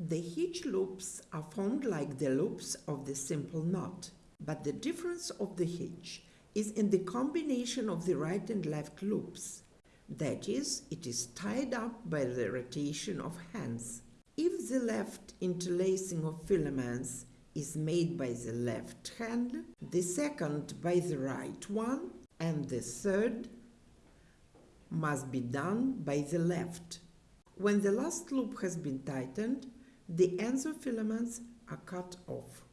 The hitch loops are formed like the loops of the simple knot, but the difference of the hitch is in the combination of the right and left loops. That is, it is tied up by the rotation of hands. If the left interlacing of filaments is made by the left hand, the second by the right one, and the third must be done by the left. When the last loop has been tightened, the ends of filaments are cut off.